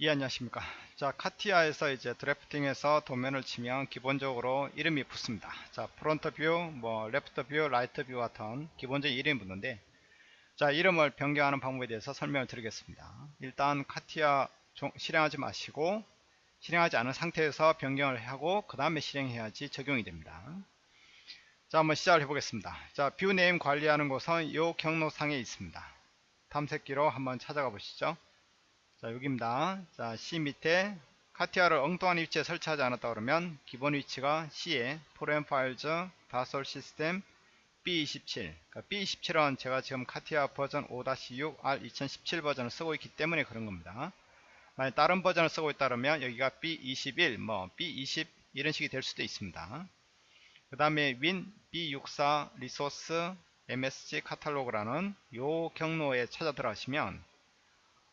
예 안녕하십니까. 자 카티아에서 이제 drafting에서 도면을 치면 기본적으로 이름이 붙습니다. 자 front view, 뭐 left view, right view 같은 기본적인 이름이 붙는데 자 이름을 변경하는 방법에 대해서 설명을 드리겠습니다. 일단 카티아 실행하지 마시고 실행하지 않은 상태에서 변경을 하고 그 다음에 실행해야지 적용이 됩니다. 자 한번 시작을 해 보겠습니다. 자 view name 관리하는 곳은 이 경로상에 있습니다. 탐색기로 한번 찾아가 보시죠 자 여기입니다. 자 C 밑에 카티아를 엉뚱한 위치에 설치하지 않았다 그러면 기본 위치가 C에 Program Files Dassault Systemes B27 그러니까 B27은 제가 지금 카티아 버전 5-6 R2017 버전을 쓰고 있기 때문에 그런 겁니다. 만약 다른 버전을 쓰고 있다 그러면 여기가 B21 뭐 B20 이런 식이 될 수도 있습니다. 그 다음에 win B64 resources MSG catalog라는 요 경로에 찾아 들어가시면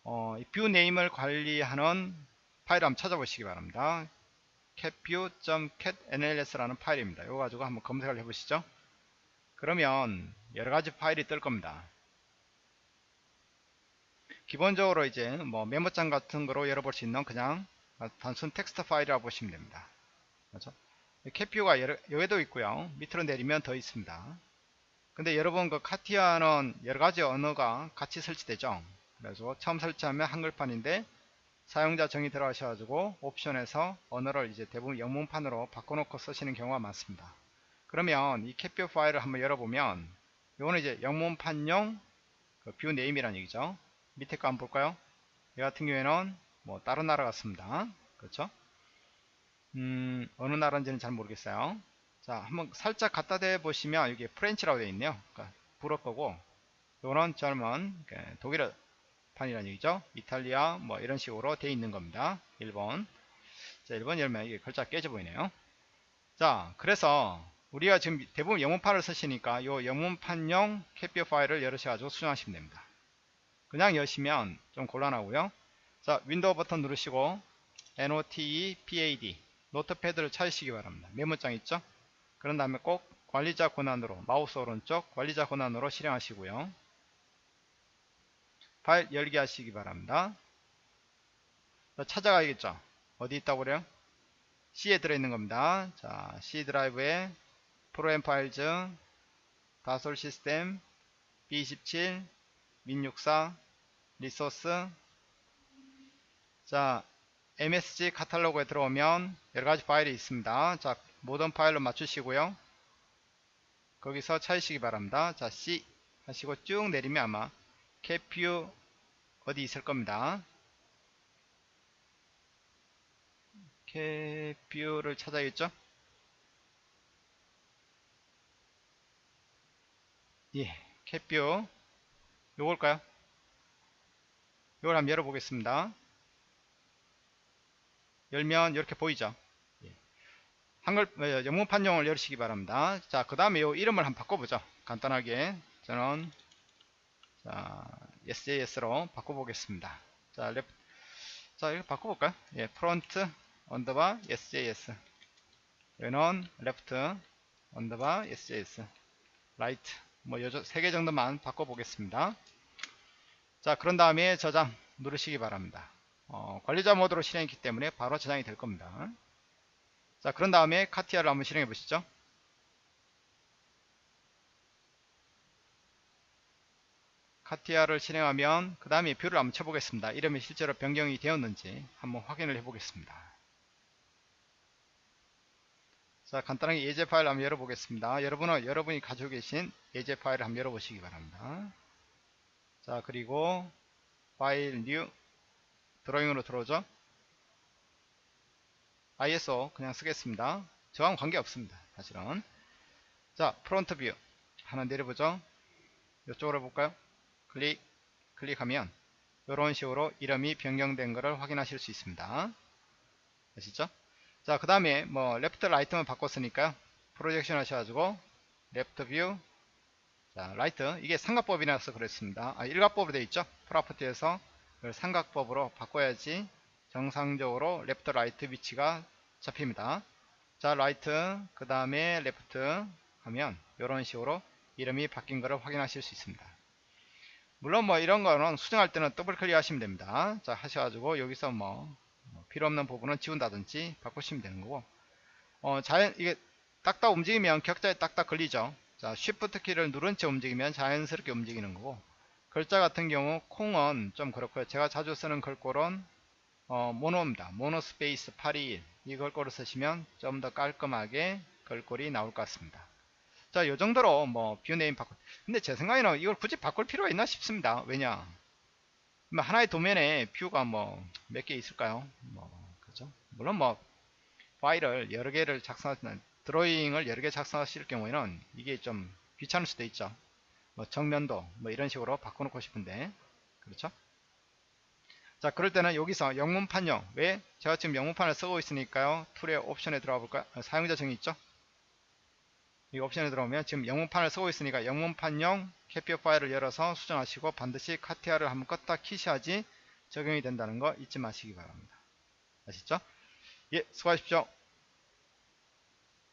어, view name을 관리하는 파일 한번 찾아보시기 바랍니다. catview.catnls라는 파일입니다. 이거 가지고 한번 검색을 해보시죠. 그러면 여러가지 파일이 뜰 겁니다. 기본적으로 이제 뭐 메모장 같은 거로 열어볼 수 있는 그냥 단순 텍스트 파일이라고 보시면 됩니다. 그렇죠? catview가 여기도 있고요. 밑으로 내리면 더 있습니다. 근데 여러분 그 카티아는 여러가지 언어가 같이 설치되죠. 그래서 처음 설치하면 한글판인데 사용자 정의 들어가셔가지고 옵션에서 언어를 이제 대부분 영문판으로 바꿔놓고 쓰시는 경우가 많습니다. 그러면 이 catview 파일을 한번 열어보면 이거는 이제 영문판용 그 view name이라는 얘기죠. 밑에 거 한번 볼까요? 이 같은 경우에는 뭐 다른 나라 같습니다. 그렇죠? 음, 어느 나라인지는 잘 모르겠어요. 자, 한번 살짝 갖다 대 보시면 여기 French라고 되어 있네요. 그러니까 불어 거고, 이거는 German 그 독일어 판이라는 얘기죠. 이탈리아 뭐 이런 식으로 돼 있는 겁니다. 1번. 자, 1번 열면 이게 글자 깨져 보이네요. 자, 그래서 우리가 지금 대부분 영문판을 쓰시니까 이 영문판용 catview 파일을 열으셔가지고 수정하시면 됩니다. 그냥 여시면 좀 곤란하고요. 자, 윈도우 버튼 누르시고 NOTE PAD notepad를 찾으시기 바랍니다. 메모장 있죠? 그런 다음에 꼭 관리자 권한으로 마우스 오른쪽 관리자 권한으로 실행하시고요. 파일 열기 하시기 바랍니다. 찾아가야겠죠. 어디 있다고 그래요? C에 들어있는 겁니다. 자, C 드라이브에 Program Files, 다솔 시스템, B27, 민64, 리소스. 자, MSG 카탈로그에 들어오면 여러가지 파일이 있습니다. 자, 모든 파일로 맞추시고요. 거기서 찾으시기 바랍니다. 자, C 하시고 쭉 내리면 아마 캐퓨 어디 있을 겁니다. 캐퓨를 찾아야겠죠? 예, catview 요걸까요? 요걸 한번 열어보겠습니다. 열면 이렇게 보이죠? 예. 한글 어, 영문판용을 열으시기 바랍니다. 자, 그 다음에 요 이름을 한번 바꿔보죠. 간단하게 저는 자, SJS로 바꿔보겠습니다. 자, left, 자, 이거 바꿔볼까요? 예, front 언더바 SJS. 여기는 left 언더바 SJS. right. 뭐, 세개 정도만 바꿔보겠습니다. 자, 그런 다음에 저장 누르시기 바랍니다. 어, 관리자 모드로 실행했기 때문에 바로 저장이 될 겁니다. 자, 그런 다음에 카티아를 한번 실행해 보시죠. 카티아를 실행하면 그 다음에 view를 한번 쳐보겠습니다. 이름이 실제로 변경이 되었는지 한번 확인을 해보겠습니다. 자 간단하게 예제 파일 한번 열어보겠습니다. 여러분은 여러분이 가지고 계신 예제 파일을 한번 열어보시기 바랍니다. 자 그리고 file new drawing으로 들어오죠. ISO 그냥 쓰겠습니다. 저랑 관계 없습니다. 사실은 자 front view 하나 내려보죠. 이쪽으로 해볼까요? 클릭 클릭하면 이런 식으로 이름이 변경된 것을 확인하실 수 있습니다 아시죠 자 그 다음에 뭐 left right만 바꿨으니까 projection 하셔가지고 left view 자, right 이게 삼각법이라서 그랬습니다. 아, 일각법으로 되어 있죠. property에서 삼각법으로 바꿔야지 정상적으로 left right 위치가 잡힙니다. 자, right 그 다음에 left 하면 이런 식으로 이름이 바뀐 것을 확인하실 수 있습니다. 물론 뭐 이런 거는 수정할 때는 더블 클릭 하시면 됩니다. 자, 하셔가지고 여기서 뭐 필요 없는 부분은 지운다든지 바꾸시면 되는 거고 어, 자연 이게 딱딱 움직이면 격자에 딱딱 걸리죠. 자, shift 키를 누른 채 움직이면 자연스럽게 움직이는 거고 글자 같은 경우 콩은 좀 그렇고요. 제가 자주 쓰는 글꼴은 어, mono입니다. monospace 821 이 글꼴을 쓰시면 좀 더 깔끔하게 글꼴이 나올 것 같습니다. 자, 요 정도로 뭐 view name 바꿀. 근데 제 생각에는 이걸 굳이 바꿀 필요가 있나 싶습니다. 왜냐? 뭐 하나의 도면에 view가 뭐 몇 개 있을까요? 뭐 그죠? 물론 뭐 파일을 여러 개를 작성하시는 drawing을 여러 개 작성하실 경우에는 이게 좀 귀찮을 수도 있죠. 뭐 정면도 뭐 이런 식으로 바꿔놓고 싶은데 그렇죠? 자 그럴 때는 여기서 영문판용 왜 제가 지금 영문판을 쓰고 있으니까요 tool의 옵션에 들어가 볼까요 아, 사용자 정의 있죠 이 옵션에 들어오면 지금 영문판을 쓰고 있으니까 영문판용 캐피어 파일을 열어서 수정하시고 반드시 CATIA를 한번 껐다 키셔야지 적용이 된다는 거 잊지 마시기 바랍니다. 아시죠? 예 수고하십시오